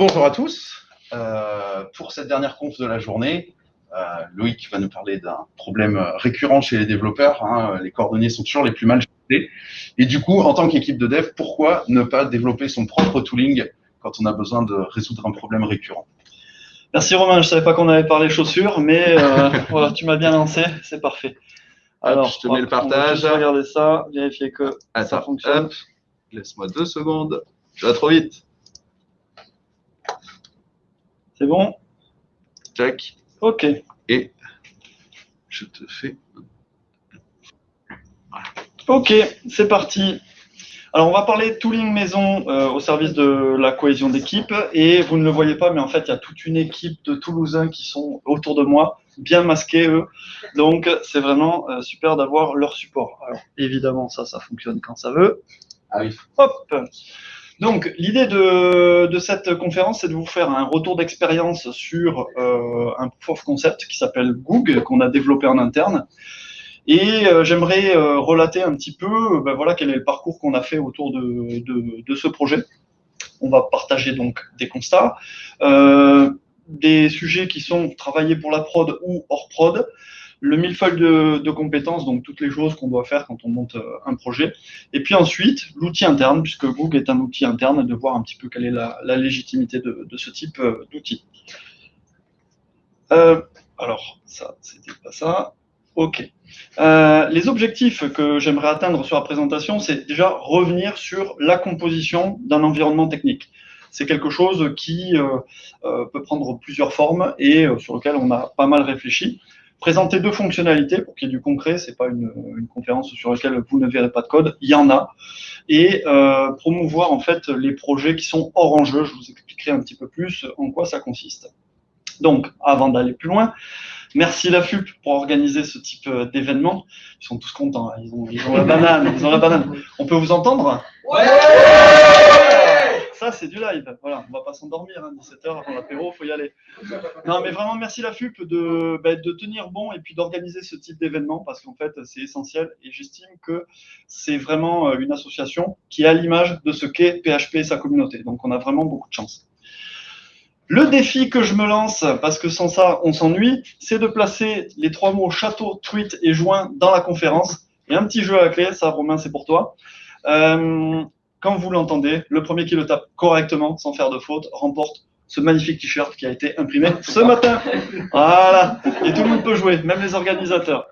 rebonjour à tous. Euh, pour cette dernière conf de la journée, euh, Loïc va nous parler d'un problème récurrent chez les développeurs. Hein. Les coordonnées sont toujours les plus mal gérées. Et du coup, en tant qu'équipe de dev, pourquoi ne pas développer son propre tooling quand on a besoin de résoudre un problème récurrent? Merci Romain, je savais pas qu'on avait parlé chaussures, mais euh, voilà, tu m'as bien lancé, c'est parfait. Alors, je te mets le partage. Regardez ça, vérifier que ça fonctionne. Laisse-moi deux secondes. Tu vas trop vite. C'est bon? Check. Ok. Et je te fais. Ok, c'est parti. Alors, on va parler de tooling maison euh, au service de la cohésion d'équipe. Et vous ne le voyez pas, mais en fait, il y a toute une équipe de Toulousains qui sont autour de moi, bien masqués, eux. Donc, c'est vraiment euh, super d'avoir leur support. Alors, évidemment, ça, ça fonctionne quand ça veut. Ah oui. Hop donc, l'idée de, cette conférence, c'est de vous faire un retour d'expérience sur euh, un proof of concept qui s'appelle Goog, qu'on a développé en interne. Et euh, j'aimerais euh, relater un petit peu ben voilà, quel est le parcours qu'on a fait autour de, de, ce projet. On va partager donc des constats, des sujets qui sont travaillés pour la prod ou hors prod, le millefeuille de, de, compétences, donc toutes les choses qu'on doit faire quand on monte euh, un projet. Et puis ensuite, l'outil interne, puisque Google est un outil interne, de voir un petit peu quelle est la, légitimité de, ce type euh, d'outil. Euh, alors, ça, c'était pas ça. OK. Les objectifs que j'aimerais atteindre sur la présentation, c'est déjà revenir sur la composition d'un environnement technique. C'est quelque chose qui peut prendre plusieurs formes et sur lequel on a pas mal réfléchi présenter deux fonctionnalités pour qu'il y ait du concret. C'est pas une, une, conférence sur laquelle vous ne verrez pas de code. Il y en a. Et euh, promouvoir en fait les projets qui sont hors enjeu. Je vous expliquerai un petit peu plus en quoi ça consiste. Donc, avant d'aller plus loin, merci la FUP pour organiser ce type euh, d'événement. Ils sont tous contents. Ils ont, ils ont la banane. Ils ont la banane. On peut vous entendre? Ouais ça, c'est du live. Voilà, on va pas s'endormir, 17h hein, avant l'apéro, faut y aller. Non, mais vraiment, merci la FUP de, bah, de tenir bon et puis d'organiser ce type d'événement parce qu'en fait, c'est essentiel et j'estime que c'est vraiment euh, une association qui est à l'image de ce qu'est PHP et sa communauté. Donc, on a vraiment beaucoup de chance. Le défi que je me lance, parce que sans ça, on s'ennuie, c'est de placer les trois mots château, tweet et joint dans la conférence. Et un petit jeu à la clé, ça, Romain, c'est pour toi. Euh, quand vous l'entendez, le premier qui le tape correctement, sans faire de faute, remporte ce magnifique t-shirt qui a été imprimé ce matin. Voilà. Et tout le monde peut jouer, même les organisateurs.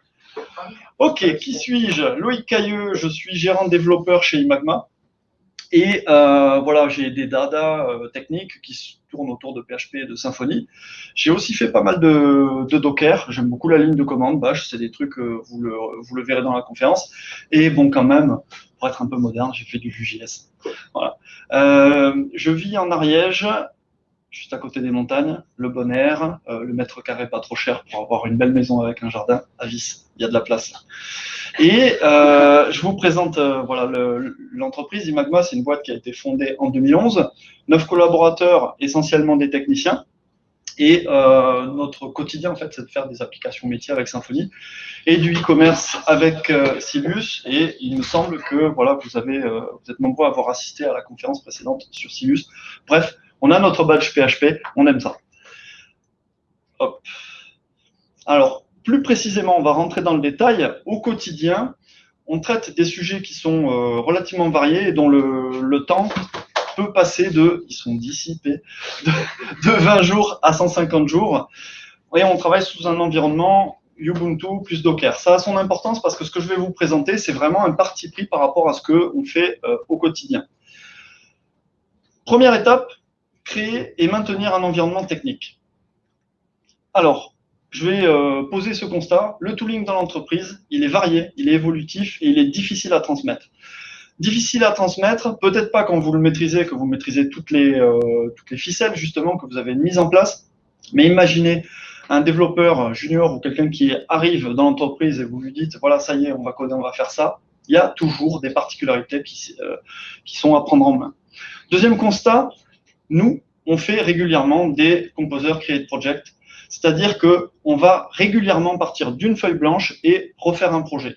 Ok, qui suis-je? Loïc Cailleux, je suis gérant développeur chez Imagma. Et euh, voilà, j'ai des dada euh, techniques qui tournent autour de PHP et de Symfony. J'ai aussi fait pas mal de, de Docker. J'aime beaucoup la ligne de commande. Bash, c'est des trucs, euh, vous, le, vous le verrez dans la conférence. Et bon, quand même, pour être un peu moderne, j'ai fait du Vue.js. Voilà. Euh, je vis en Ariège, juste à côté des montagnes, le bon air, euh, le mètre carré pas trop cher pour avoir une belle maison avec un jardin à vis. Il y a de la place. Et euh, je vous présente euh, voilà l'entreprise Imagma, c'est une boîte qui a été fondée en 2011. Neuf collaborateurs, essentiellement des techniciens. Et notre quotidien, en fait, c'est de faire des applications métiers avec Symfony et du e-commerce avec Silus. Et il me semble que voilà, vous avez, vous êtes nombreux à avoir assisté à la conférence précédente sur Silus. Bref, on a notre badge PHP, on aime ça. Alors, plus précisément, on va rentrer dans le détail. Au quotidien, on traite des sujets qui sont euh, relativement variés et dont le, temps peut passer de, ils sont dissipés, de, de 20 jours à 150 jours. Et on travaille sous un environnement Ubuntu plus Docker. Ça a son importance parce que ce que je vais vous présenter, c'est vraiment un parti pris par rapport à ce qu'on fait euh, au quotidien. Première étape, créer et maintenir un environnement technique. Alors, je vais euh, poser ce constat. Le tooling dans l'entreprise, il est varié, il est évolutif et il est difficile à transmettre difficile à transmettre, peut-être pas quand vous le maîtrisez, que vous maîtrisez toutes les, euh, ficelles justement que vous avez mises en place, mais imaginez un développeur junior ou quelqu'un qui arrive dans l'entreprise et vous lui dites, voilà, ça y est, on va coder, on va faire ça, il y a toujours des particularités qui, euh, qui sont à prendre en main. Deuxième constat, nous, on fait régulièrement des composers create project, c'est-à-dire que on va régulièrement partir d'une feuille blanche et refaire un projet.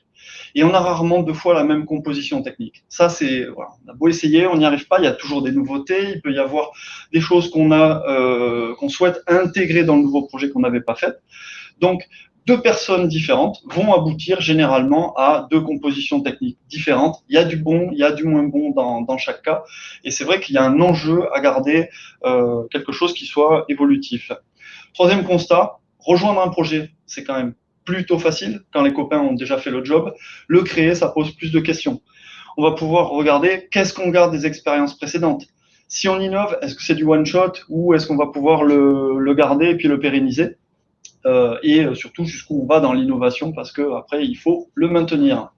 Et on a rarement deux fois la même composition technique. Ça, c'est, voilà, on a beau essayer, on n'y arrive pas. Il y a toujours des nouveautés. Il peut y avoir des choses qu'on a, euh, qu'on souhaite intégrer dans le nouveau projet qu'on n'avait pas fait. Donc, deux personnes différentes vont aboutir généralement à deux compositions techniques différentes. Il y a du bon, il y a du moins bon dans, dans chaque cas. Et c'est vrai qu'il y a un enjeu à garder euh, quelque chose qui soit évolutif. Troisième constat, rejoindre un projet, c'est quand même plutôt facile quand les copains ont déjà fait le job. Le créer, ça pose plus de questions. On va pouvoir regarder qu'est-ce qu'on garde des expériences précédentes. Si on innove, est-ce que c'est du one shot ou est-ce qu'on va pouvoir le, le garder et puis le pérenniser? Et euh, surtout jusqu'où on va dans l'innovation parce que après il faut le maintenir.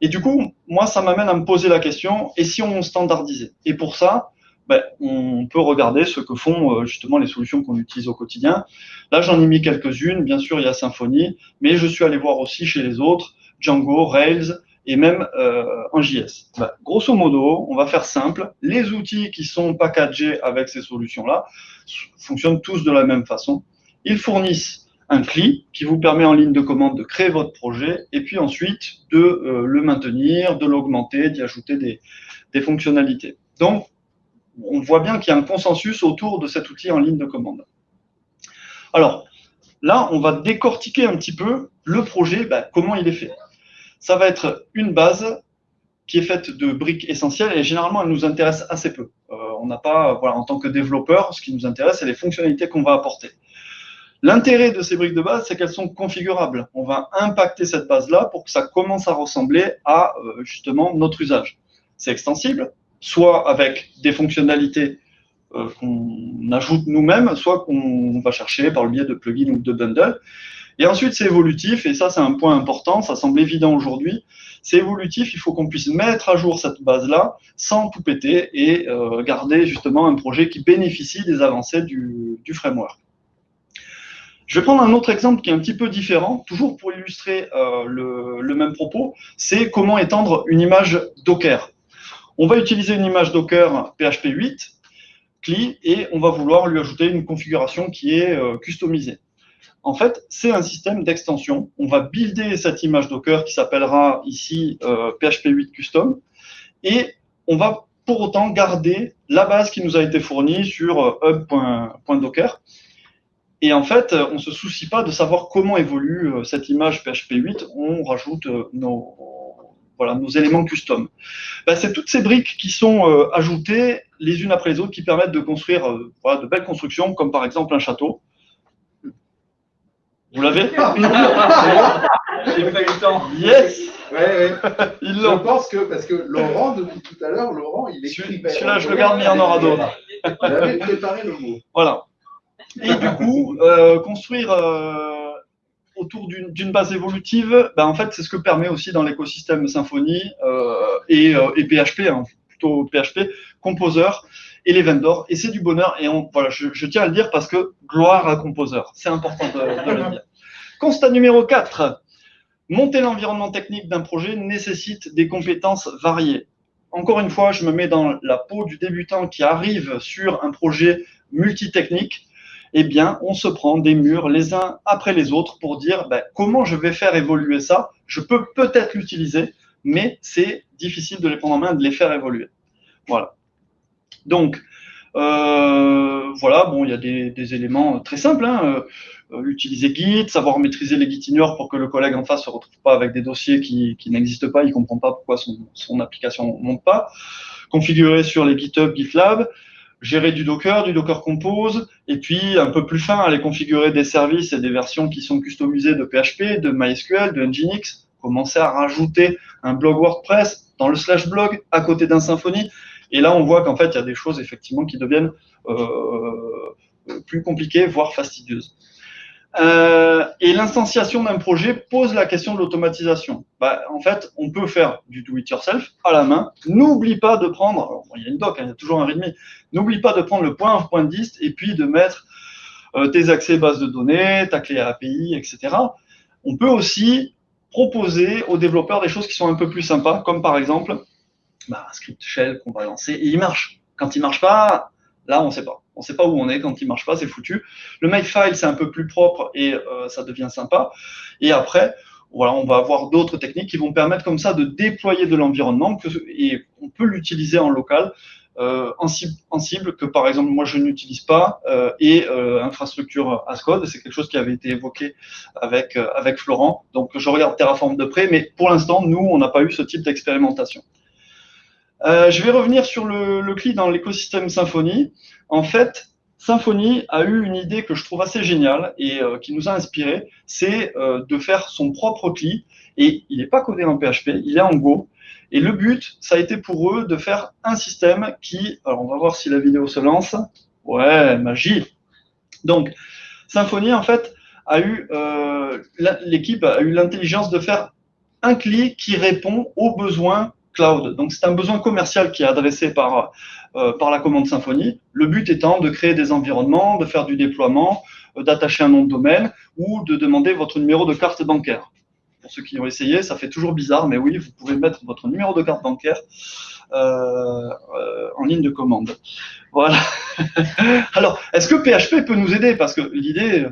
Et du coup, moi, ça m'amène à me poser la question et si on standardisait? Et pour ça, ben, on peut regarder ce que font euh, justement les solutions qu'on utilise au quotidien. Là, j'en ai mis quelques-unes. Bien sûr, il y a Symfony, mais je suis allé voir aussi chez les autres Django, Rails et même euh, en JS. Grosso modo, on va faire simple. Les outils qui sont packagés avec ces solutions-là fonctionnent tous de la même façon. Ils fournissent un CLI qui vous permet en ligne de commande de créer votre projet et puis ensuite de euh, le maintenir, de l'augmenter, d'y ajouter des, fonctionnalités. Donc, on voit bien qu'il y a un consensus autour de cet outil en ligne de commande. Alors, là, on va décortiquer un petit peu le projet, ben, comment il est fait. Ça va être une base qui est faite de briques essentielles et généralement, elle nous intéresse assez peu. Euh, on n'a pas, voilà, en tant que développeur, ce qui nous intéresse, c'est les fonctionnalités qu'on va apporter. L'intérêt de ces briques de base, c'est qu'elles sont configurables. On va impacter cette base-là pour que ça commence à ressembler à euh, justement notre usage. C'est extensible, soit avec des fonctionnalités euh, qu'on ajoute nous-mêmes, soit qu'on va chercher par le biais de plugins ou de bundles. Et ensuite, c'est évolutif, et ça, c'est un point important, ça semble évident aujourd'hui. C'est évolutif, il faut qu'on puisse mettre à jour cette base-là sans tout péter et euh, garder justement un projet qui bénéficie des avancées du, du framework. Je vais prendre un autre exemple qui est un petit peu différent, toujours pour illustrer euh, le, même propos, c'est comment étendre une image Docker. On va utiliser une image Docker PHP 8, CLI, et on va vouloir lui ajouter une configuration qui est euh, customisée. En fait, c'est un système d'extension. On va builder cette image Docker qui s'appellera ici euh, PHP 8 Custom, et on va pour autant garder la base qui nous a été fournie sur euh, hub.docker. Et en fait, on ne se soucie pas de savoir comment évolue euh, cette image PHP 8. On rajoute euh, nos, voilà, nos éléments custom. Ben, c'est toutes ces briques qui sont euh, ajoutées les unes après les autres qui permettent de construire euh, voilà, de belles constructions, comme par exemple un château. Vous l'avez? J'ai pas eu le temps. Yes Ouais, ouais. Ils Je pense que, parce que Laurent, depuis tout à l'heure, Laurent, il écrit. Celui-là, je le garde, mais il y en aura d'autres. J'avais préparé le mot. Voilà. Et du coup, euh, construire euh, autour d'une base évolutive, ben, en fait, c'est ce que permet aussi dans l'écosystème Symfony euh, et, et PHP, hein, plutôt PHP, Composer et les vendors. Et c'est du bonheur. Et on, voilà, je, je tiens à le dire parce que gloire à Composer. C'est important de, de le dire. Constat numéro 4. Monter l'environnement technique d'un projet nécessite des compétences variées. Encore une fois, je me mets dans la peau du débutant qui arrive sur un projet multitechnique eh bien, on se prend des murs les uns après les autres pour dire ben, comment je vais faire évoluer ça? Je peux peut-être l'utiliser, mais c'est difficile de les prendre en main, de les faire évoluer. Voilà. Donc, euh, voilà, bon, il y a des, éléments très simples. Hein. Euh, utiliser Git, savoir maîtriser les Gitignore pour que le collègue en face se retrouve pas avec des dossiers qui, n'existent pas, il comprend pas pourquoi son application ne monte pas. Configurer sur les GitHub, GitLab, gérer du Docker, du Docker Compose, et puis un peu plus fin, aller configurer des services et des versions qui sont customisées de PHP, de MySQL, de Nginx, commencer à rajouter un blog WordPress dans le slash blog à côté d'un Symfony. Et là, on voit qu'en fait, il y a des choses effectivement qui deviennent euh, plus compliquées, voire fastidieuses. Euh, et l'instanciation d'un projet pose la question de l'automatisation. Bah, en fait, on peut faire du do-it-yourself à la main. N'oublie pas de prendre, il y a une doc, hein, il y a toujours un readme, n'oublie pas de prendre le point point dist et puis de mettre euh, tes accès base de données, ta clé API, etc. On peut aussi proposer aux développeurs des choses qui sont un peu plus sympas, comme par exemple bah, un script shell qu'on va lancer et il marche. Quand il marche pas, là, on ne sait pas. On ne sait pas où on est quand il marche pas, c'est foutu. Le makefile, c'est un peu plus propre et euh, ça devient sympa. Et après, on va avoir d'autres techniques qui vont permettre comme ça de déployer de l'environnement et on peut l'utiliser en local, euh, en, cible, que par exemple moi je n'utilise pas euh, et infrastructure as code, c'est quelque chose qui avait été évoqué avec, avec Florent. Donc je regarde Terraform de près, mais pour l'instant nous on n'a pas eu ce type d'expérimentation. Je vais revenir sur le, CLI dans l'écosystème Symfony. En fait, Symfony a eu une idée que je trouve assez géniale et euh, qui nous a inspiré, c'est euh, de faire son propre CLI. Et il n'est pas codé en PHP, il est en Go. Et le but, ça a été pour eux de faire un système qui, alors on va voir si la vidéo se lance. Ouais, magie. Donc, Symfony, en fait, a eu, euh, l'équipe a eu l'intelligence de faire un CLI qui répond aux besoins cloud. Donc, c'est un besoin commercial qui est adressé par euh, par la commande Symfony. Le but étant de créer des environnements, de faire du déploiement, euh, d'attacher un nom de domaine ou de demander votre numéro de carte bancaire. Pour ceux qui ont essayé, ça fait toujours bizarre, mais oui, vous pouvez mettre votre numéro de carte bancaire euh, en ligne de commande. Voilà. Alors, est-ce que PHP peut nous aider? Parce que l'idée,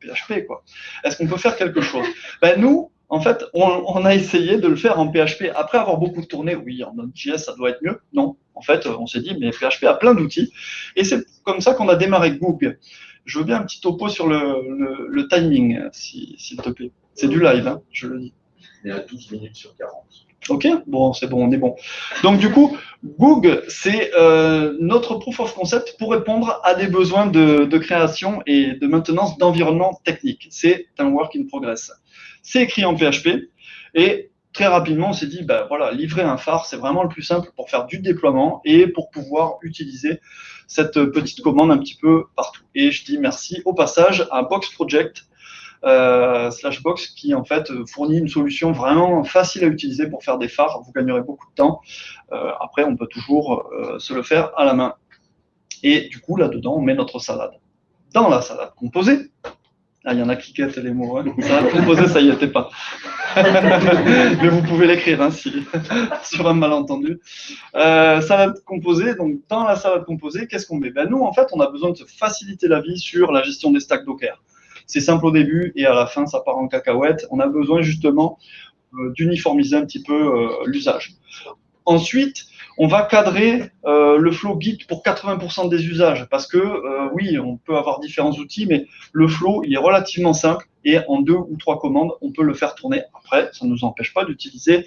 PHP, quoi. Est-ce qu'on peut faire quelque chose? Ben, Nous, en fait, on, a essayé de le faire en PHP. Après avoir beaucoup tourné, oui, en Node.js, ça doit être mieux. Non, en fait, on s'est dit, mais PHP a plein d'outils. Et c'est comme ça qu'on a démarré Google. Je veux bien un petit topo sur le, timing, s'il te plaît. C'est du live, hein, je le dis. Il est à 12 minutes sur 40. Ok, bon, c'est bon, on est bon. Donc du coup, Google, c'est euh, notre proof of concept pour répondre à des besoins de, de création et de maintenance d'environnement technique. C'est un work in progress. C'est écrit en PHP et très rapidement, on s'est dit, ben voilà, livrer un phare, c'est vraiment le plus simple pour faire du déploiement et pour pouvoir utiliser cette petite commande un petit peu partout. Et je dis merci au passage à Box Project euh, slash Box qui en fait fournit une solution vraiment facile à utiliser pour faire des phares. Vous gagnerez beaucoup de temps. Euh, après, on peut toujours euh, se le faire à la main. Et du coup, là-dedans, on met notre salade. Dans la salade composée, ah, il y en a qui quittent les mots. Hein. Composée, ça y était pas. Mais vous pouvez l'écrire hein, sur un malentendu. Euh, salade composée, donc dans la salade composée, qu'est-ce qu'on met? Ben, Nous, en fait, on a besoin de se faciliter la vie sur la gestion des stacks Docker. C'est simple au début et à la fin, ça part en cacahuète. On a besoin justement euh, d'uniformiser un petit peu euh, l'usage. Ensuite, on va cadrer euh, le flow Git pour 80% des usages parce que euh, oui, on peut avoir différents outils, mais le flow il est relativement simple et en deux ou trois commandes, on peut le faire tourner. Après, ça ne nous empêche pas d'utiliser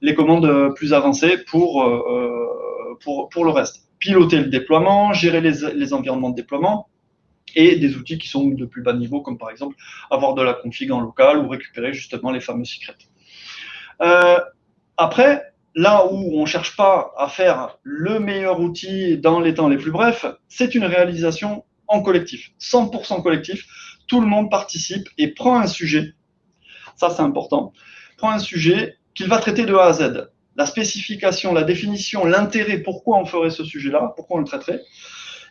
les commandes euh, plus avancées pour, le reste. Piloter le déploiement, gérer les, les, environnements de déploiement et des outils qui sont de plus bas niveau, comme par exemple avoir de la config en local ou récupérer justement les fameux secrets. après, là où on ne cherche pas à faire le meilleur outil dans les temps les plus brefs, c'est une réalisation en collectif, 100% collectif. Tout le monde participe et prend un sujet. Ça, c'est important. Prend un sujet qu'il va traiter de A à Z. La spécification, la définition, l'intérêt, pourquoi on ferait ce sujet-là, pourquoi on le traiterait.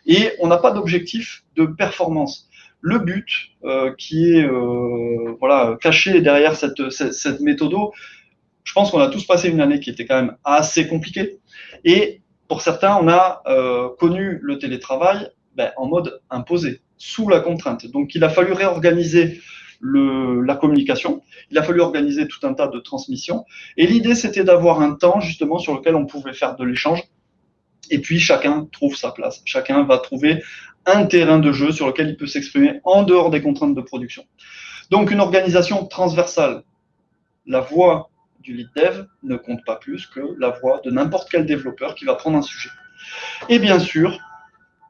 Et on n'a pas d'objectif de performance. Le but euh, qui est euh, voilà, caché derrière cette, cette, cette méthode, je pense qu'on a tous passé une année qui était quand même assez compliquée. Et pour certains, on a euh, connu le télétravail ben, en mode imposé, sous la contrainte. Donc, il a fallu réorganiser la communication, il a fallu organiser tout un tas de transmissions. Et l'idée, c'était d'avoir un temps justement sur lequel on pouvait faire de l'échange. Et puis, chacun trouve sa place. Chacun va trouver un terrain de jeu sur lequel il peut s'exprimer en dehors des contraintes de production. Donc, une organisation transversale. La voix du lead dev ne compte pas plus que la voix de n'importe quel développeur qui va prendre un sujet. Et bien sûr,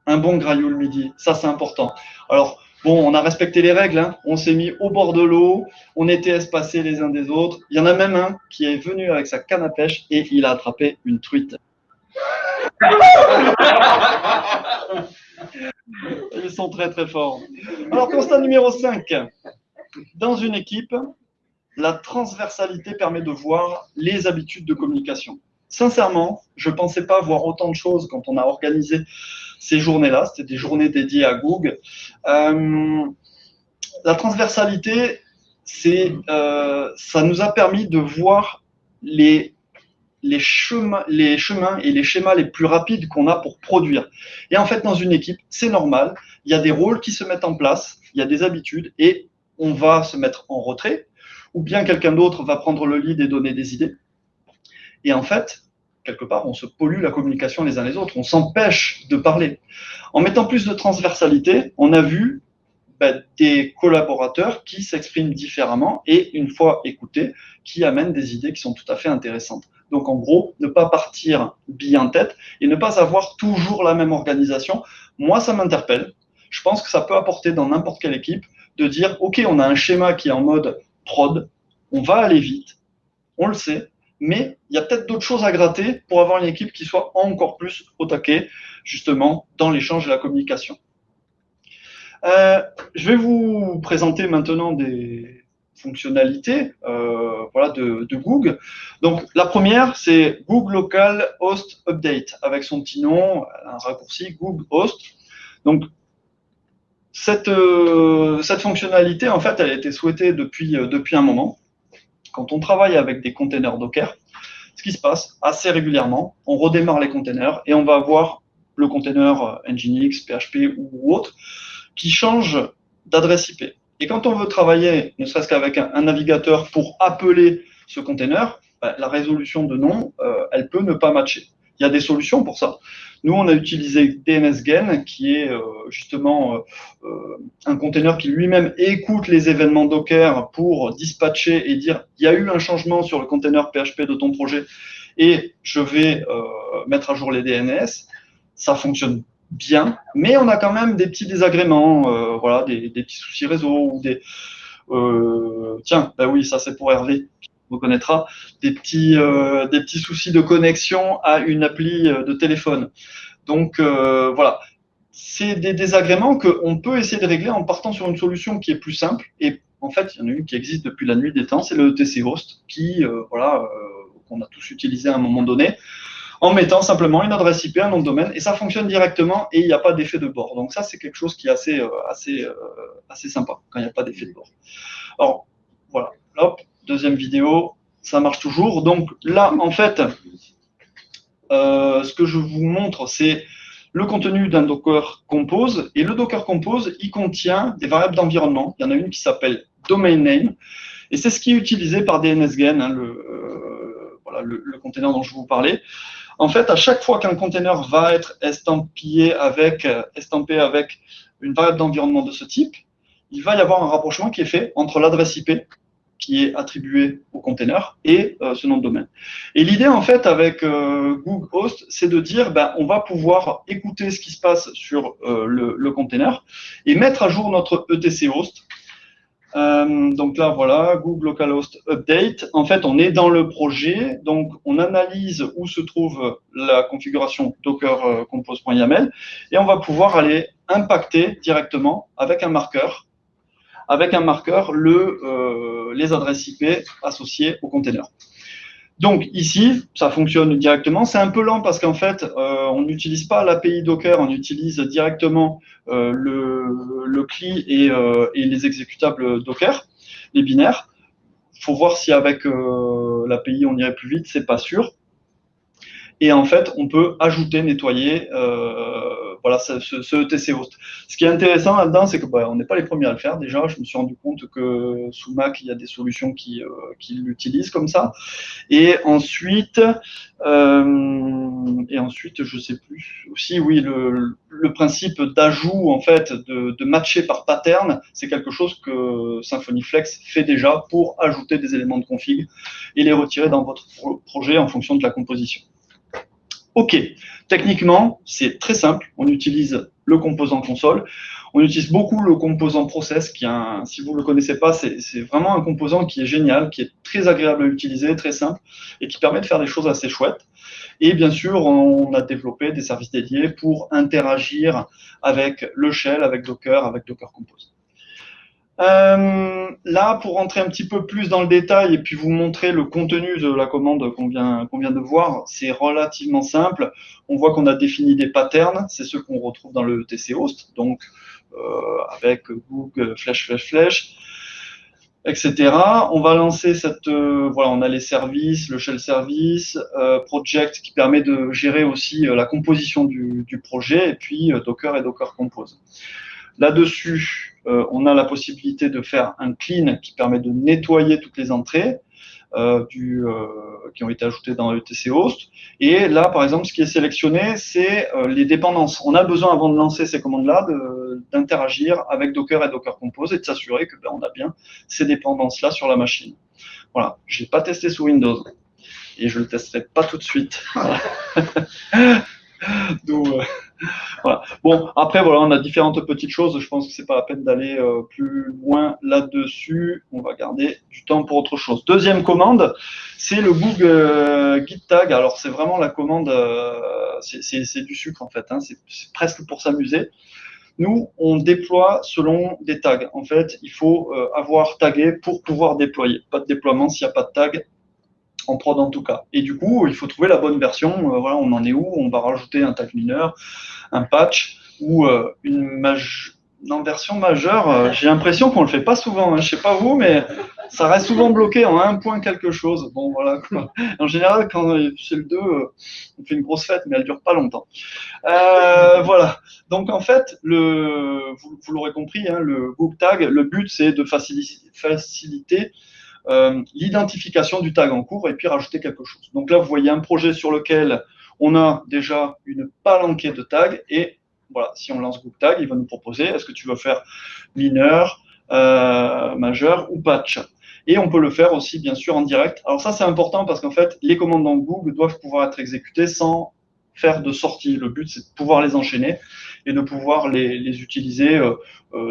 un bon graioul midi, ça c'est important. Alors, bon, on a respecté les règles, hein. on s'est mis au bord de l'eau, on était espacés les uns des autres. Il y en a même un qui est venu avec sa canne à pêche et il a attrapé une truite. Ils sont très très forts. Alors, constat numéro 5. Dans une équipe, la transversalité permet de voir les habitudes de communication. Sincèrement, je ne pensais pas voir autant de choses quand on a organisé ces journées-là. C'était des journées dédiées à Google. Euh, la transversalité, euh, ça nous a permis de voir les, les chemins et les schémas les plus rapides qu'on a pour produire. Et en fait, dans une équipe, c'est normal. Il y a des rôles qui se mettent en place, il y a des habitudes et on va se mettre en retrait ou bien quelqu'un d'autre va prendre le lead et donner des idées. Et en fait, quelque part, on se pollue la communication les uns les autres, on s'empêche de parler. En mettant plus de transversalité, on a vu ben, des collaborateurs qui s'expriment différemment et, une fois écoutés, qui amènent des idées qui sont tout à fait intéressantes. Donc, en gros, ne pas partir bien en tête et ne pas avoir toujours la même organisation. Moi, ça m'interpelle. Je pense que ça peut apporter dans n'importe quelle équipe de dire, OK, on a un schéma qui est en mode prod, on va aller vite, on le sait, mais il y a peut-être d'autres choses à gratter pour avoir une équipe qui soit encore plus au taquet, justement, dans l'échange et la communication. Euh, je vais vous présenter maintenant des fonctionnalités euh, voilà, de, de, Google. Donc, la première, c'est Google Local Host Update, avec son petit nom, un raccourci Google Host. Donc, cette, euh, cette fonctionnalité, en fait, elle a été souhaitée depuis, euh, depuis un moment. Quand on travaille avec des containers Docker, ce qui se passe assez régulièrement, on redémarre les containers et on va avoir le container Nginx, PHP ou autre qui change d'adresse IP. Et quand on veut travailler, ne serait-ce qu'avec un, navigateur pour appeler ce container, ben, la résolution de nom, euh, elle peut ne pas matcher. Il y a des solutions pour ça. Nous, on a utilisé DNSGen, qui est euh, justement euh, un container qui lui-même écoute les événements Docker pour dispatcher et dire il y a eu un changement sur le container PHP de ton projet et je vais mettre à jour les DNS. Ça fonctionne bien, mais on a quand même des petits désagréments, euh, voilà, des, petits soucis réseau ou des. Euh, tiens, bah oui, ça c'est pour Hervé, reconnaîtra, des petits, euh, des petits soucis de connexion à une appli de téléphone. Donc voilà, c'est des désagréments qu'on peut essayer de régler en partant sur une solution qui est plus simple. Et en fait, il y en a une qui existe depuis la nuit des temps, c'est le TC Host, qui, voilà, qu'on a tous utilisé à un moment donné en mettant simplement une adresse IP, un nom de domaine, et ça fonctionne directement et il n'y a pas d'effet de bord. Donc ça, c'est quelque chose qui est assez, euh, assez, euh, assez sympa quand il n'y a pas d'effet de bord. Alors, deuxième vidéo, ça marche toujours. Donc là, en fait, euh, ce que je vous montre, c'est le contenu d'un Docker Compose. Et le Docker Compose, il contient des variables d'environnement. Il y en a une qui s'appelle domain name. Et c'est ce qui est utilisé par DNSGen, hein, le, voilà, le, container dont je vous parlais. En fait, à chaque fois qu'un container va être estampillé euh, estampé avec une variable d'environnement de ce type, il va y avoir un rapprochement qui est fait entre l'adresse IP qui est attribuée au container et euh, ce nom de domaine. Et l'idée, en fait, avec euh, Google Host, c'est de dire, ben, on va pouvoir écouter ce qui se passe sur le, le container et mettre à jour notre ETC host euh, donc là, voilà, Google Localhost Update. En fait, on est dans le projet, donc on analyse où se trouve la configuration Docker euh, compose.yaml et on va pouvoir aller impacter directement avec un marqueur, avec un marqueur le, euh, les adresses IP associées au container. Donc ici, ça fonctionne directement. C'est un peu lent parce qu'en fait, euh, on n'utilise pas l'API Docker, on utilise directement euh, le, CLI et, et, les exécutables Docker, les binaires. Il faut voir si avec l'API on irait plus vite, c'est pas sûr. Et en fait, on peut ajouter, nettoyer voilà, ce, ce, ETC host. Ce qui est intéressant là-dedans, c'est que bah, on n'est pas les premiers à le faire déjà. Je me suis rendu compte que sous Mac, il y a des solutions qui, euh, l'utilisent comme ça. Et ensuite, euh, et ensuite, je sais plus. Aussi, oui, le, le principe d'ajout en fait de, de, matcher par pattern, c'est quelque chose que Symfony Flex fait déjà pour ajouter des éléments de config et les retirer dans votre projet en fonction de la composition. OK. Techniquement, c'est très simple. On utilise le composant console. On utilise beaucoup le composant process, qui un, si vous ne le connaissez pas, c'est vraiment un composant qui est génial, qui est très agréable à utiliser, très simple, et qui permet de faire des choses assez chouettes. Et bien sûr, on a développé des services dédiés pour interagir avec le shell, avec Docker, avec Docker Compose. Euh, là, pour rentrer un petit peu plus dans le détail et puis vous montrer le contenu de la commande qu'on vient, de voir, c'est relativement simple. On voit qu'on a défini des patterns, c'est ceux qu'on retrouve dans le TC Host, donc euh, avec Google, Flash, Flash, Flash, etc. On va lancer cette, euh, voilà, on a les services, le shell service, project qui permet de gérer aussi la composition du, du, projet, et puis Docker et Docker Compose. Là-dessus, euh, on a la possibilité de faire un clean qui permet de nettoyer toutes les entrées euh, du, euh, qui ont été ajoutées dans ETC Host. Et là, par exemple, ce qui est sélectionné, c'est les dépendances. On a besoin, avant de lancer ces commandes-là, d'interagir avec Docker et Docker Compose et de s'assurer que ben, on a bien ces dépendances-là sur la machine. Voilà, je pas testé sous Windows et je le testerai pas tout de suite. Donc, euh, Bon, après, voilà, on a différentes petites choses. Je pense que c'est pas la peine d'aller euh, plus loin là-dessus. On va garder du temps pour autre chose. Deuxième commande, c'est le Google euh, Git Tag. Alors, c'est vraiment la commande, c'est du sucre en fait. Hein. C'est presque pour s'amuser. Nous, on déploie selon des tags. En fait, il faut avoir tagué pour pouvoir déployer. Pas de déploiement s'il n'y a pas de tag en prod en tout cas. Et du coup, il faut trouver la bonne version. Euh, voilà, on en est où On va rajouter un tag mineur, un patch ou euh, une version majeure. Euh, j'ai l'impression qu'on le fait pas souvent. Hein. Je sais pas vous, mais ça reste souvent bloqué en un point quelque chose. Bon, voilà. En général, quand c'est le 2, on fait une grosse fête, mais elle dure pas longtemps. voilà. Donc en fait, le, vous, l'aurez compris, hein, le book tag, le but c'est de faciliter euh, l'identification du tag en cours et puis rajouter quelque chose. Donc là, vous voyez un projet sur lequel on a déjà une palanquée de tags et voilà, si on lance Google Tag, il va nous proposer est-ce que tu veux faire mineur, euh, majeur ou patch? Et on peut le faire aussi, bien sûr, en direct. Alors ça, c'est important parce qu'en fait, les commandes dans Google doivent pouvoir être exécutées sans faire de sortie. Le but, c'est de pouvoir les enchaîner et de pouvoir les, utiliser euh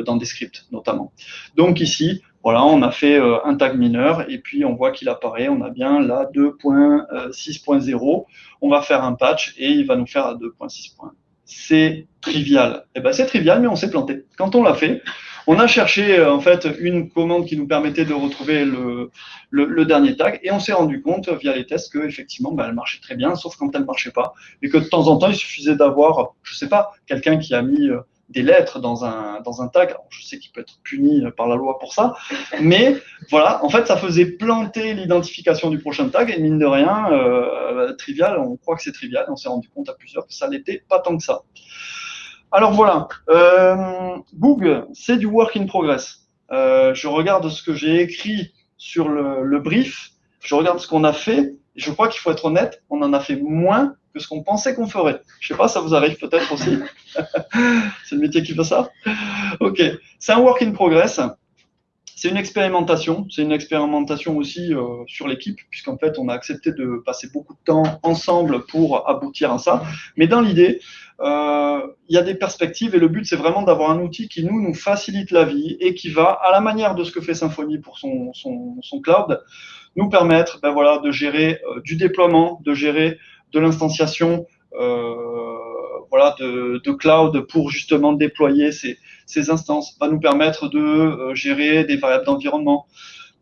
dans des scripts, notamment. Donc ici, voilà, on a fait euh, un tag mineur et puis on voit qu'il apparaît. On a bien là 2.6.0. On va faire un patch et il va nous faire à 2.6. C'est trivial. Eh ben, c'est trivial, mais on s'est planté. Quand on l'a fait, on a cherché euh, en fait une commande qui nous permettait de retrouver le, dernier tag et on s'est rendu compte via les tests que effectivement ben, elle marchait très bien, sauf quand elle marchait pas et que de temps en temps il suffisait d'avoir, je sais pas, quelqu'un qui a mis euh, des lettres dans un, dans un tag. je sais qu'il peut être puni par la loi pour ça, mais voilà, en fait, ça faisait planter l'identification du prochain tag et mine de rien, euh, trivial, on croit que c'est trivial, on s'est rendu compte à plusieurs que ça n'était pas tant que ça. Alors voilà, euh, Boog, c'est du work in progress. Euh, je regarde ce que j'ai écrit sur le, le brief, je regarde ce qu'on a fait, je crois qu'il faut être honnête, on en a fait moins ce qu'on pensait qu'on ferait. Je sais pas, ça vous arrive peut-être aussi. c'est le métier qui fait ça. Ok, c'est un work in progress. C'est une expérimentation. C'est une expérimentation aussi euh, sur l'équipe, puisqu'en fait, on a accepté de passer beaucoup de temps ensemble pour aboutir à ça. Mais dans l'idée, euh, il y a des perspectives et le but, c'est vraiment d'avoir un outil qui nous, nous facilite la vie et qui va, à la manière de ce que fait Symfony pour son, son, son cloud, nous permettre ben voilà, de gérer euh, du déploiement, de gérer de l'instanciation euh, voilà, de, cloud pour justement déployer ces, ces instances, va nous permettre de euh, gérer des variables d'environnement,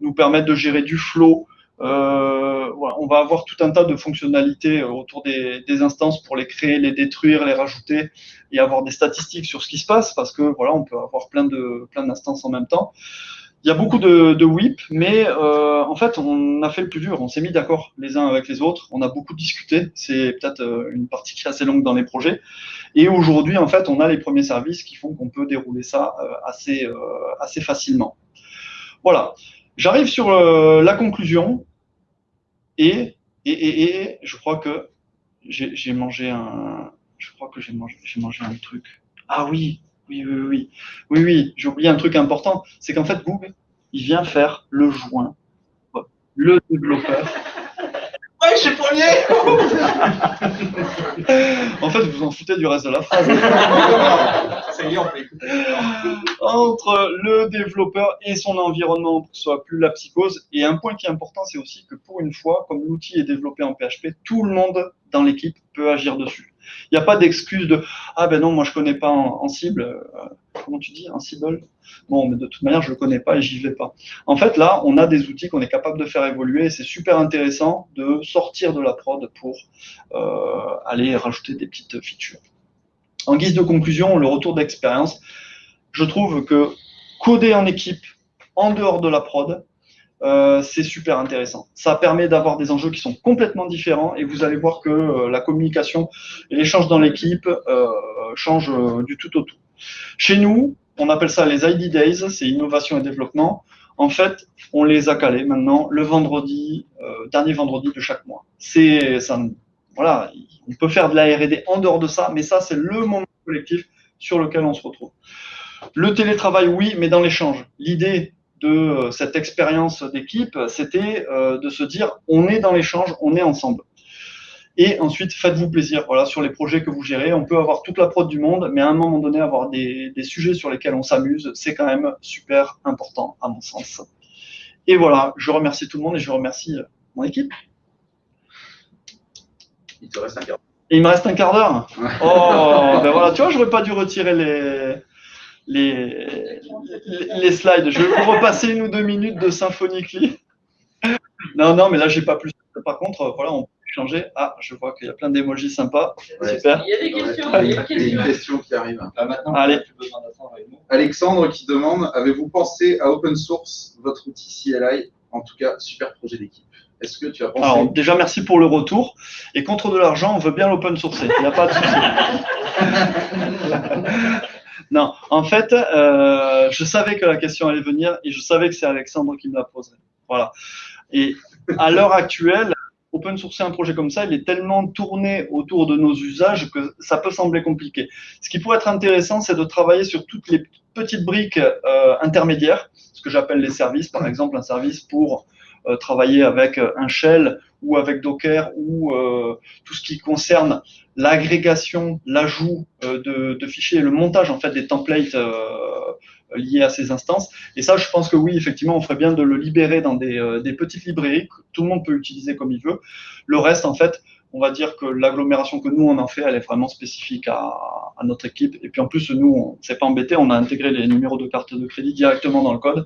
nous permettre de gérer du flow. Euh, voilà, on va avoir tout un tas de fonctionnalités autour des, des, instances pour les créer, les détruire, les rajouter et avoir des statistiques sur ce qui se passe parce que voilà, on peut avoir plein de plein d'instances en même temps. Il y a beaucoup de, de whip, mais euh, en fait, on a fait le plus dur. On s'est mis d'accord les uns avec les autres. On a beaucoup discuté. C'est peut-être euh, une partie qui est assez longue dans les projets. Et aujourd'hui, en fait, on a les premiers services qui font qu'on peut dérouler ça euh, assez, facilement. Voilà. J'arrive sur la conclusion. Et, et, et, et je crois que j'ai mangé un. Je crois que j'ai mangé un truc. Ah oui, oui, oui, oui. Oui, oui, j'ai oublié un truc important. C'est qu'en fait, Google, il vient faire le joint. Le développeur. Ouais, j'ai premier En fait, vous en foutez du reste de la phrase. Ça y est, on peut écouter. Entre le développeur et son environnement pour que ce soit plus la psychose. Et un point qui est important, c'est aussi que pour une fois, comme l'outil est développé en PHP, tout le monde dans l'équipe peut agir dessus. Il n'y a pas d'excuse de ah ben non, moi je connais pas en, cible. Euh, comment tu dis en cible? Bon, mais de toute manière, je le connais pas et j'y vais pas. En fait, là, on a des outils qu'on est capable de faire évoluer et c'est super intéressant de sortir de la prod pour euh, aller rajouter des petites features. En guise de conclusion, le retour d'expérience, je trouve que coder en équipe en dehors de la prod, euh, c'est super intéressant. Ça permet d'avoir des enjeux qui sont complètement différents et vous allez voir que euh, la communication et l'échange dans l'équipe euh, changent du tout au tout. Chez nous, on appelle ça les ID Days, c'est innovation et développement. En fait, on les a calés maintenant le vendredi, dernier vendredi de chaque mois. C'est voilà, on peut faire de la R&D en dehors de ça, mais ça c'est le moment collectif sur lequel on se retrouve. Le télétravail, oui, mais dans l'échange. L'idée de euh, cette expérience d'équipe, c'était euh, de se dire on est dans l'échange, on est ensemble. Et ensuite, faites-vous plaisir. Voilà, sur les projets que vous gérez, on peut avoir toute la prod du monde, mais à un moment donné, avoir des, des sujets sur lesquels on s'amuse, c'est quand même super important, à mon sens. Et voilà, je remercie tout le monde et je remercie mon équipe. Il te reste un quart Et il me reste un quart d'heure. Oh, ben voilà, tu vois, j'aurais pas dû retirer les, les, les slides. Je vais vous repasser une ou deux minutes de Symphoniquely. Non, non, mais là, j'ai pas plus. Par contre, voilà, on peut changer. Ah, je vois qu'il y a plein d'émojis sympas. Ouais. Super. Il y a des questions, Il il y a a des une questions. question qui arrive. Là, maintenant, Allez. plus besoin d'attendre avec nous. Alexandre qui demande Avez-vous pensé à open source votre outil CLI En tout cas, super projet d'équipe. Est-ce que tu as pensé? Alors, déjà, merci pour le retour. Et contre de l'argent, on veut bien l'open sourcer. Il n'y a pas de souci. non, en fait, euh, je savais que la question allait venir et je savais que c'est Alexandre qui me la poserait. Voilà. Et à l'heure actuelle, open sourcer un projet comme ça, il est tellement tourné autour de nos usages que ça peut sembler compliqué. Ce qui pourrait être intéressant, c'est de travailler sur toutes les petites briques euh, intermédiaires, ce que j'appelle les services, par exemple un service pour travailler avec euh, un shell ou avec Docker ou euh, tout ce qui concerne l'agrégation, l'ajout euh, de, de fichiers le montage en fait des templates euh, liés à ces instances. Et ça, je pense que oui, effectivement, on ferait bien de le libérer dans des, euh, petites librairies que tout le monde peut utiliser comme il veut. Le reste, en fait, on va dire que l'agglomération que nous on en fait, elle est vraiment spécifique à, à notre équipe. Et puis en plus, nous, on s'est pas embêté, on a intégré les numéros de carte de crédit directement dans le code.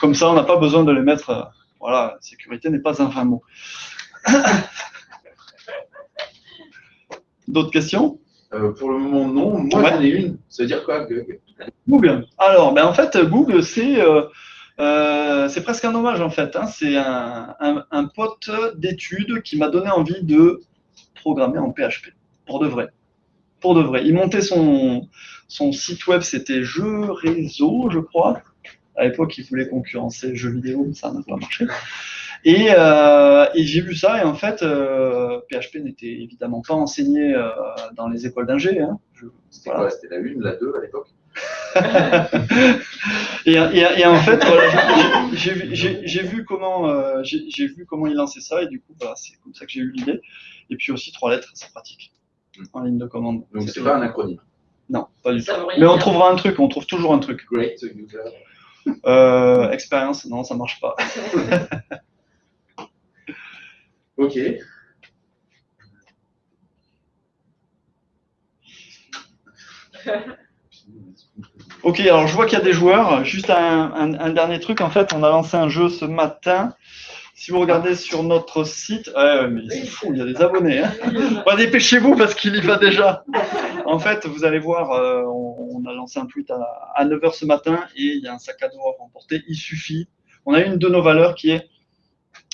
Comme ça, on n'a pas besoin de les mettre. Voilà, sécurité n'est pas un vain mot. D'autres questions? Euh, Pour le moment, non. Moi, Ouais. j'en ai une. Ça veut dire quoi Google? Alors, ben en fait, Google, c'est euh, euh, presque un hommage en fait. hein. C'est un, un, un pote d'études qui m'a donné envie de programmer en PHP pour de vrai. Pour de vrai. Il montait son, son site web, c'était Jeux Réseau, je crois. À l'époque, il voulait concurrencer Jeux vidéo, mais ça n'a pas marché. Et, euh, et j'ai vu ça, et en fait, euh, PHP n'était évidemment pas enseigné euh, dans les écoles d'ingé. Hein. C'était voilà. quoi C'était la 1, la 2 à l'époque? Et, et- et en fait, voilà, j'ai- vu- comment euh, j'ai vu comment il lançait ça et du coup, voilà, c'est comme ça que j'ai eu l'idée. Et puis aussi trois lettres, c'est pratique en ligne de commande. Donc, c'est pas un acronyme? Non, pas du tout. Mais on trouvera un truc, on trouve toujours un truc. Great user. Euh, expérience, non, ça marche pas. Ok. Ok, alors je vois qu'il y a des joueurs. Juste un, un- un dernier truc, en fait, on a lancé un jeu ce matin. Si vous regardez sur notre site, ouais, ouais, mais c'est fou, il y a des abonnés. Hein. Bah, dépêchez-vous parce qu'il y va déjà. En fait, vous allez voir, euh, on, a lancé un tweet à, à 9h ce matin et il y a un sac à dos à remporter. Il suffit. On a une de nos valeurs qui est,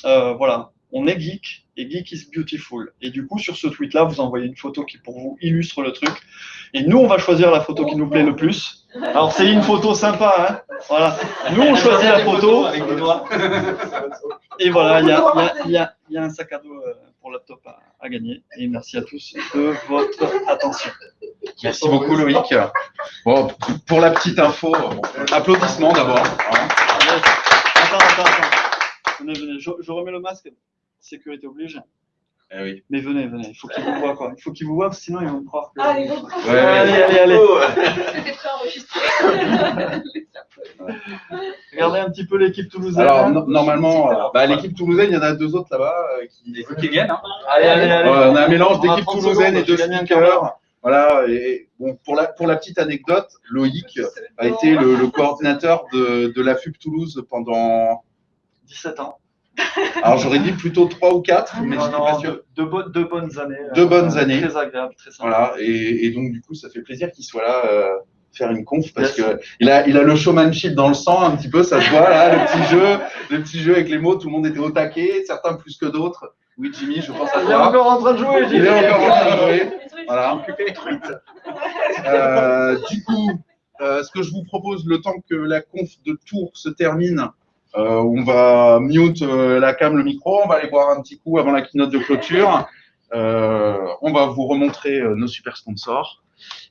euh, voilà, on est geek et geek is beautiful. Et du coup, sur ce tweet-là, vous envoyez une photo qui pour vous illustre le truc. Et nous, on va choisir la photo qui nous plaît le plus. Alors, c'est une photo sympa, hein. Voilà. Nous, on choisit la photo. avec des doigts. Et voilà, il y a, il y a- il y a- il y a un sac à dos euh, pour laptop à, à gagner. Et merci à tous de votre attention. Merci beaucoup Loïc. Bon, pour la petite info, bon, applaudissements d'abord. Attends, attends, attends. Venez, venez. Je, je remets le masque. Sécurité oblige. Eh oui. Mais venez, venez. Il faut qu'ils vous voient, quoi. Il faut qu'ils vous voient, sinon ils vont croire que. Ah, les autres. Ouais, ouais. allez, allez, allez. C'était préenregistré. Regardez un petit peu l'équipe toulousaine. Alors no- normalement, euh, bah, l'équipe toulousaine, il y en a deux autres là-bas euh, qui. Il faut qu'il gagne. Hein. Allez, allez, allez. Ouais, on a un mélange d'équipe 30 toulousaine et de speakers. Voilà, et bon, pour la, pour la petite anecdote, Loïc a été le, le coordinateur de, de la FUP Toulouse pendant, 17 ans. alors j'aurais dit plutôt trois ou quatre, mais je Non, pas sûr. deux, bonnes- deux bonnes années. Deux bonnes années. Très agréable, très sympa. Voilà, et, et donc du coup, ça fait plaisir qu'il soit là euh, faire une conf parce Yes. que il a, il a le showmanship dans le sang un petit peu, ça se voit là, le petit jeu, le petit jeu avec les mots, tout le monde était au taquet, certains plus que d'autres. Oui, Jimmy, je pense à Il est toi. encore en train de jouer, Il est encore en train de jouer. Voilà. Euh, du coup, euh, ce que je vous propose, le temps que la conf de tour se termine, euh, on va mute euh, la cam, le micro, on va aller boire un petit coup avant la keynote de clôture. Euh, on va vous remontrer euh, nos super sponsors.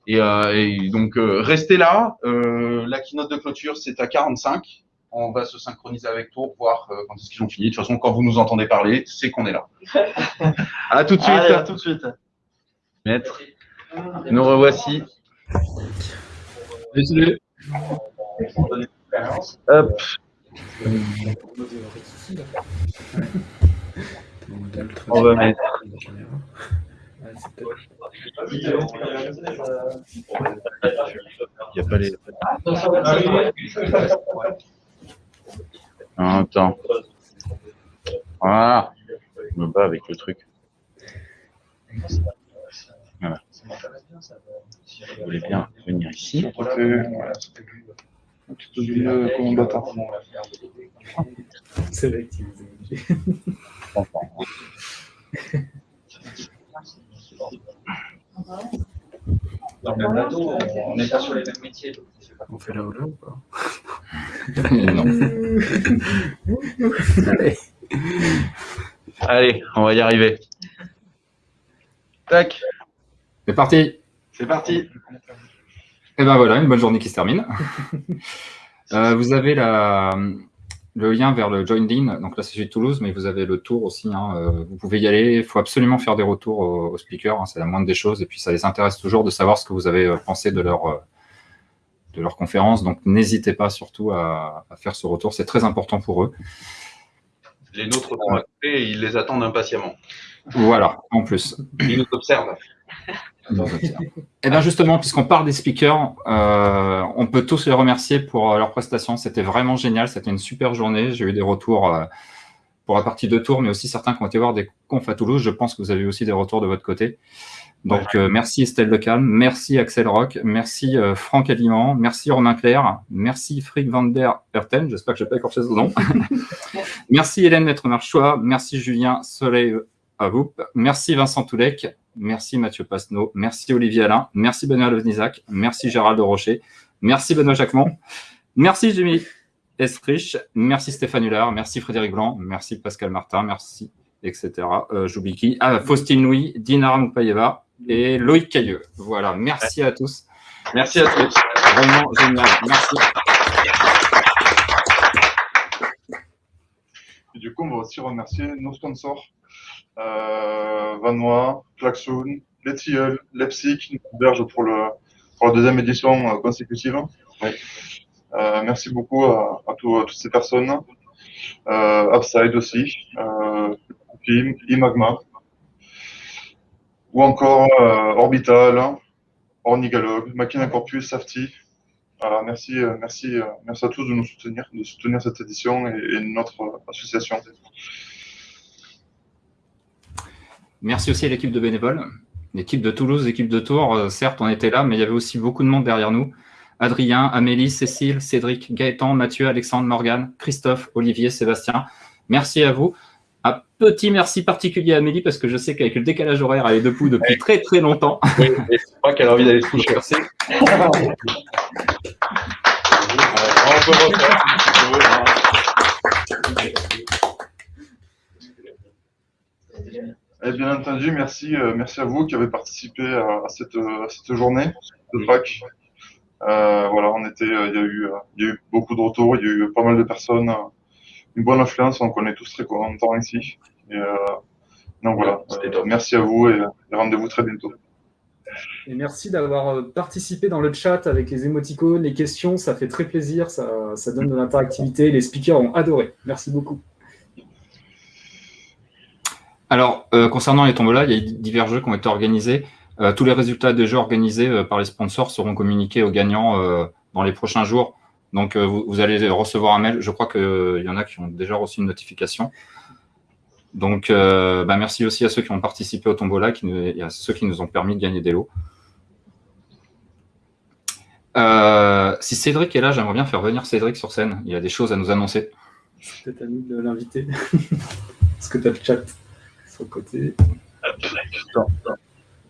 Et, euh, et donc, euh, restez là. Euh, la keynote de clôture, c'est à 45. On va se synchroniser avec Tour, voir euh, quand est-ce qu'ils ont fini. De toute façon, quand vous nous entendez parler, c'est qu'on est là. à tout de suite. Allez, à tout de suite. Maître, nous revoici. Désolé. Hop. On va mettre. Il n'y a pas les. Ah, Attends. Voilà. Je me bats avec le truc. Voilà. Vous voulez bien venir ici C'est vrai que tu les as obligés. Dans le même bateau, on n'est pas sur les mêmes métiers. donc. On fait là ou là ou pas? Non. Allez, on va y arriver. Tac, C'est parti c'est parti. Et ben voilà, une bonne journée qui se termine. Euh, vous avez la, le lien vers le Joined-in, donc là c'est celui de Toulouse, mais vous avez le tour aussi. hein, euh, vous pouvez y aller. Il faut absolument faire des retours aux, aux speakers, hein, c'est la moindre des choses. Et puis ça les intéresse toujours de savoir ce que vous avez euh, pensé de leur, de leur conférence. Donc n'hésitez pas surtout à, à faire ce retour, c'est très important pour eux. Les nôtres sont occupés et ils les attendent impatiemment. Voilà, en plus. Ils nous observent. Eh bien justement, puisqu'on parle des speakers, euh, on peut tous les remercier pour euh, leur prestation. C'était vraiment génial, c'était une super journée. J'ai eu des retours euh, pour la partie de tour, mais aussi certains qui ont été voir des confs à Toulouse. Je pense que vous avez eu aussi des retours de votre côté. Donc euh, merci Estelle Lecalme, merci Axel Rock, merci Franck Aliment, merci Romain Claire, merci Frick van der Herten, j'espère que je n'ai pas écorché son nom. merci Hélène Maître-Marchois, merci Julien Soleil à vous, merci Vincent Toulec, Merci Mathieu Pasneau. Merci Olivier Alain. Merci Benoît Levnizac. Merci Gérald de Rocher. Merci Benoît Jacquemont. Merci Jimmy Esrich. Merci Stéphane Hullard. Merci Frédéric Blanc. Merci Pascal Martin. Merci, etc. Euh, J'oublie qui? Ah, Faustine Louis, Dinara Moupayeva et Loïc Cailleux. Voilà. Merci à tous. Merci à tous. Vraiment génial. Merci. Et du coup, on va aussi remercier nos sponsors, euh, Vanois, Klaxoon, Les Tilleuls, Leipzig, héberge pour, pour la deuxième édition euh, consécutive. Euh, merci beaucoup à, à, tout- à toutes ces personnes. Euh, Upside aussi, euh, Imagma, ou encore Orbital, Ornigalogue, Machina Corpus, Safety. Voilà, merci, merci, merci à tous de nous soutenir, de soutenir cette édition et, notre association. Merci aussi à l'équipe de bénévoles, l'équipe de Toulouse, l'équipe de Tours. Euh, certes, on était là, mais il y avait aussi beaucoup de monde derrière nous. Adrien, Amélie, Cécile, Cédric, Gaëtan, Mathieu, Alexandre, Morgane, Christophe, Olivier, Sébastien. Merci à vous. Un petit merci particulier à Amélie parce que je sais qu'avec le décalage horaire, elle est debout depuis très très longtemps. Oui, et je crois qu'elle a envie d'aller se coucher. Merci. on peut refaire si tu veux, hein. Et bien entendu, merci, euh, merci à vous qui avez participé à, à cette, euh, à cette journée de Pâques. Euh, voilà, on était, il y a eu, il y a eu beaucoup de retours, il y a eu pas mal de personnes, une bonne influence, donc on est tous très contents ici. Et, euh, donc voilà, euh, merci à vous et, et rendez-vous très bientôt. Et merci d'avoir participé dans le chat avec les émoticônes, les questions, ça fait très plaisir, ça, ça donne de l'interactivité. Les speakers ont adoré. Merci beaucoup. Alors, euh, concernant les tombolas, il y a divers jeux qui ont été organisés. Euh, tous les résultats des jeux organisés euh, par les sponsors seront communiqués aux gagnants dans les prochains jours. Donc, vous, allez recevoir un mail. Je crois qu'il y en a qui ont déjà reçu une notification. Donc, bah, merci aussi à ceux qui ont participé au tombola qui et à ceux qui nous ont permis de gagner des lots. Si Cédric est là, j'aimerais bien faire venir Cédric sur scène. Il a des choses à nous annoncer. C'est peut-être nous de l'inviter. Parce que tu as le chat côté.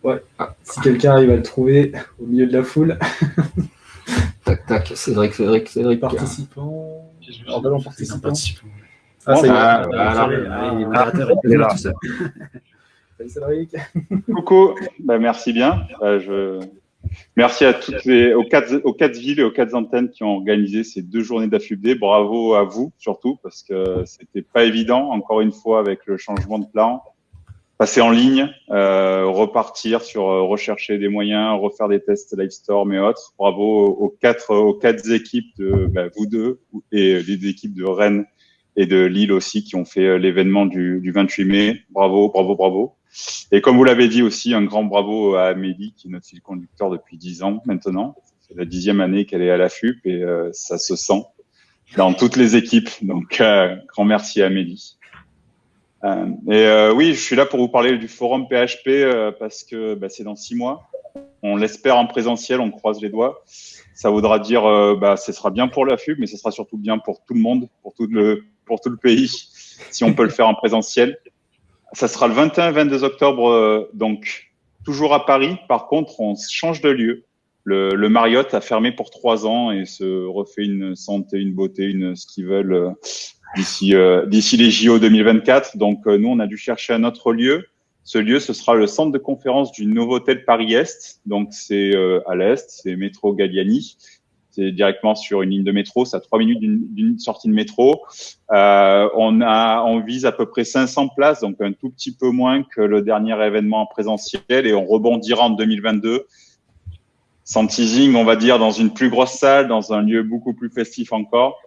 Ouais. Ah. Si quelqu'un arrive à le trouver au milieu de la foule. Tac. Cédric, Cédric, Cédric. Emballons participants. Participants. Ah, ça y est. Ah, Ah, ah, là, ça. Salut Cédric. Coucou, bah, merci bien. Euh, je... Merci à toutes les, aux, quatre, aux quatre villes et aux quatre antennes qui ont organisé ces deux journées d'AFUBD. Bravo à vous surtout parce que c'était pas évident, encore une fois, avec le changement de plan. Passer en ligne, euh, repartir sur euh, rechercher des moyens, refaire des tests Livestorm et autres. Bravo aux, quatre, aux quatre équipes de bah, vous deux et les équipes de Rennes et de Lille aussi qui ont fait euh, l'événement du, du 28 mai. Bravo, bravo, bravo. Et comme vous l'avez dit aussi, un grand bravo à Amélie, qui est notre fil conducteur depuis dix ans maintenant. C'est la dixième année qu'elle est à la FUP et euh, ça se sent dans toutes les équipes. Donc, grand merci à Amélie. Euh, et euh, oui, je suis là pour vous parler du forum PHP euh, parce que bah, c'est dans six mois. On l'espère en présentiel, on croise les doigts. Ça voudra dire, bah, ce sera bien pour la FUP, mais ce sera surtout bien pour tout le monde, pour tout le, pour tout le pays, si on peut le faire en présentiel. Ça sera le 21-22 octobre, donc toujours à Paris. Par contre, on change de lieu. Le, le Marriott a fermé pour trois ans et se refait une santé, une beauté, une ce qu'ils veulent d'ici euh, d'ici les JO 2024. Donc euh, nous, on a dû chercher un autre lieu. Ce lieu, ce sera le centre de conférence du Novotel Paris Est. Donc c'est euh, à l'est, c'est métro Galliani. C'est directement sur une ligne de métro, c'est à trois minutes d'une sortie de métro. Euh, on a, on vise à peu près 500 places, donc un tout petit peu moins que le dernier événement en présentiel, et on rebondira en 2022. Sans teasing, on va dire dans une plus grosse salle, dans un lieu beaucoup plus festif encore,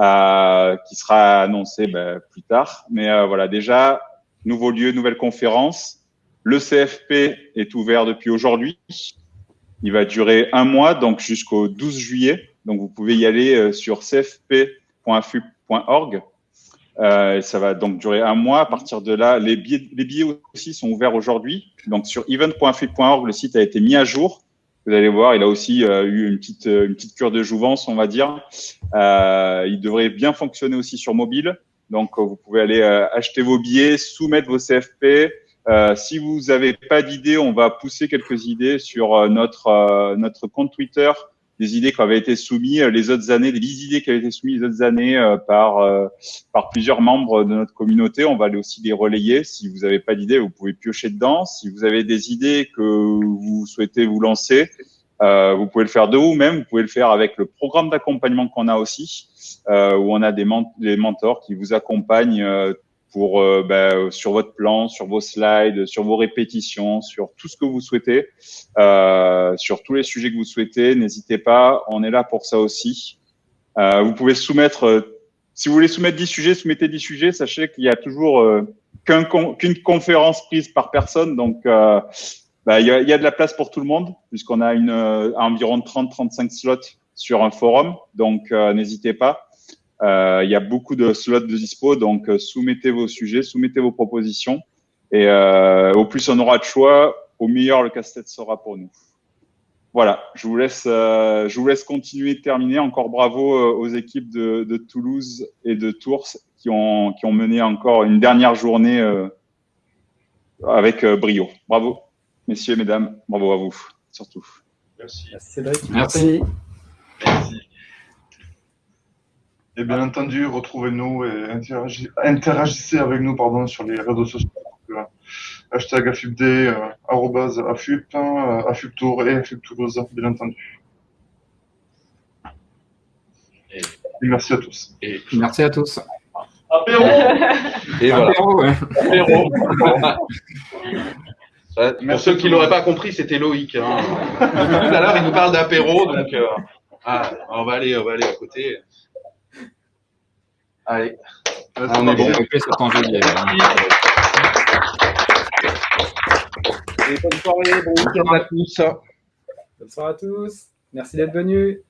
euh, qui sera annoncé ben, plus tard. Mais euh, voilà, déjà nouveau lieu, nouvelle conférence. Le CFP est ouvert depuis aujourd'hui. Il va durer un mois, donc jusqu'au 12 juillet. Donc vous pouvez y aller euh, sur cfp.fu.org. Euh, ça va donc durer un mois. À partir de là, les billets, les billets aussi sont ouverts aujourd'hui. Donc sur event.fu.org, le site a été mis à jour. Vous allez voir, il a aussi euh, eu une petite, euh, une petite cure de jouvence, on va dire. Euh, il devrait bien fonctionner aussi sur mobile. Donc vous pouvez aller acheter vos billets, soumettre vos CFP. Euh, si vous n'avez pas d'idées, on va pousser quelques idées sur notre notre compte Twitter, des idées qui avaient été soumises euh, les autres années, des idées qui avaient été soumises les autres années euh, par euh, par plusieurs membres de notre communauté. On va aller aussi les relayer. Si vous n'avez pas d'idées, vous pouvez piocher dedans. Si vous avez des idées que vous souhaitez vous lancer, vous pouvez le faire de vous-même. Vous pouvez le faire avec le programme d'accompagnement qu'on a aussi, où on a des, des mentors qui vous accompagnent pour euh, bah, sur votre plan, sur vos slides, sur vos répétitions, sur tout ce que vous souhaitez, euh, sur tous les sujets que vous souhaitez. N'hésitez pas, on est là pour ça aussi. Euh, vous pouvez soumettre, euh, si vous voulez soumettre 10 sujets, soumettez 10 sujets. Sachez qu'il y a toujours euh, qu'un con- qu'une conférence prise par personne, donc euh, bah, il y, a, y a de la place pour tout le monde, puisqu'on a une, euh, environ 30-35 slots sur un forum, donc n'hésitez pas. Euh, il y a beaucoup de slots de dispo, donc euh, soumettez vos sujets, soumettez vos propositions. Et euh, au plus on aura de choix, au meilleur le casse-tête sera pour nous. Voilà, je vous laisse, euh, je vous laisse continuer, terminer. Encore bravo aux équipes de, de Toulouse et de Tours qui ont, qui ont mené encore une dernière journée euh, avec euh, brio. Bravo, messieurs, mesdames, bravo à vous, surtout. Merci. Merci Cédric. Merci. Et bien entendu, retrouvez-nous et interagi- interagissez avec nous pardon, sur les réseaux sociaux. Euh, hashtag AFUPD, euh, arrobase AFUP, hein, euh, AFUP Tour et AFUP Toulouse, bien entendu. Et- Et merci à tous. Et, Merci à tous. Apéro et voilà. Apéro, ouais. Apéro. Ça, Pour ceux qui l'auraient pas compris, c'était Loïc. Hein. Tout à l'heure, il nous parle d'apéro, donc euh, ah, on va aller, on va aller à côté. Allez, Merci. on est bon. On fait ça en. Et bonne soirée, bon week-end à tous. Bonne soirée à tous. Merci d'être venus.